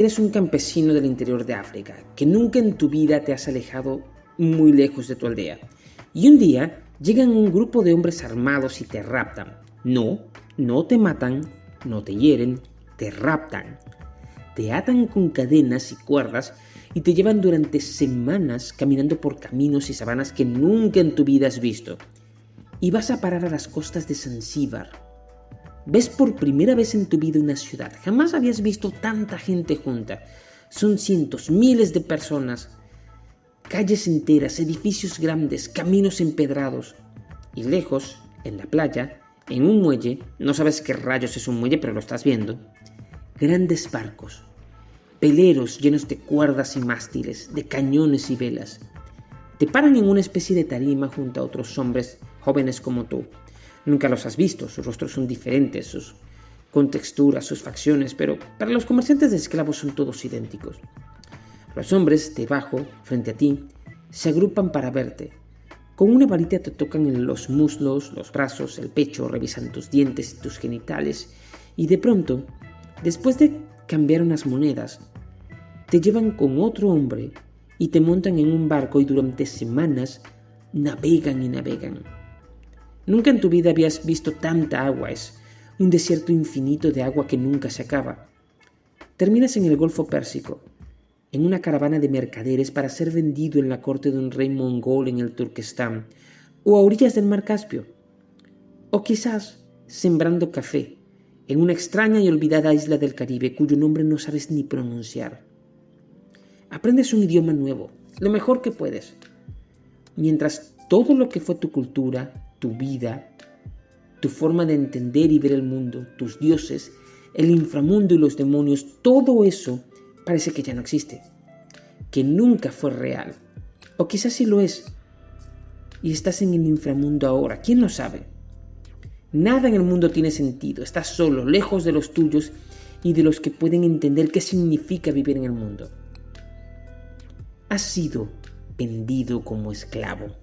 Eres un campesino del interior de África, que nunca en tu vida te has alejado muy lejos de tu aldea. Y un día llegan un grupo de hombres armados y te raptan. No, no te matan, no te hieren, te raptan. Te atan con cadenas y cuerdas y te llevan durante semanas caminando por caminos y sabanas que nunca en tu vida has visto. Y vas a parar a las costas de Zanzíbar, Ves por primera vez en tu vida una ciudad. Jamás habías visto tanta gente junta. Son cientos, miles de personas. Calles enteras, edificios grandes, caminos empedrados. Y lejos, en la playa, en un muelle, no sabes qué rayos es un muelle, pero lo estás viendo. Grandes barcos, peleros llenos de cuerdas y mástiles, de cañones y velas. Te paran en una especie de tarima junto a otros hombres jóvenes como tú. Nunca los has visto, sus rostros son diferentes, sus contexturas, sus facciones, pero para los comerciantes de esclavos son todos idénticos. Los hombres debajo, frente a ti, se agrupan para verte. Con una varita te tocan en los muslos, los brazos, el pecho, revisan tus dientes y tus genitales, y de pronto, después de cambiar unas monedas, te llevan con otro hombre y te montan en un barco y durante semanas navegan y navegan. Nunca en tu vida habías visto tanta agua, es un desierto infinito de agua que nunca se acaba. Terminas en el Golfo Pérsico, en una caravana de mercaderes para ser vendido en la corte de un rey mongol en el Turquestán, o a orillas del mar Caspio, o quizás sembrando café en una extraña y olvidada isla del Caribe cuyo nombre no sabes ni pronunciar. Aprendes un idioma nuevo, lo mejor que puedes, mientras todo lo que fue tu cultura, tu vida, tu forma de entender y ver el mundo, tus dioses, el inframundo y los demonios, todo eso parece que ya no existe, que nunca fue real, o quizás sí lo es, y estás en el inframundo ahora, ¿quién lo sabe? Nada en el mundo tiene sentido, estás solo, lejos de los tuyos y de los que pueden entender qué significa vivir en el mundo. Has sido vendido como esclavo.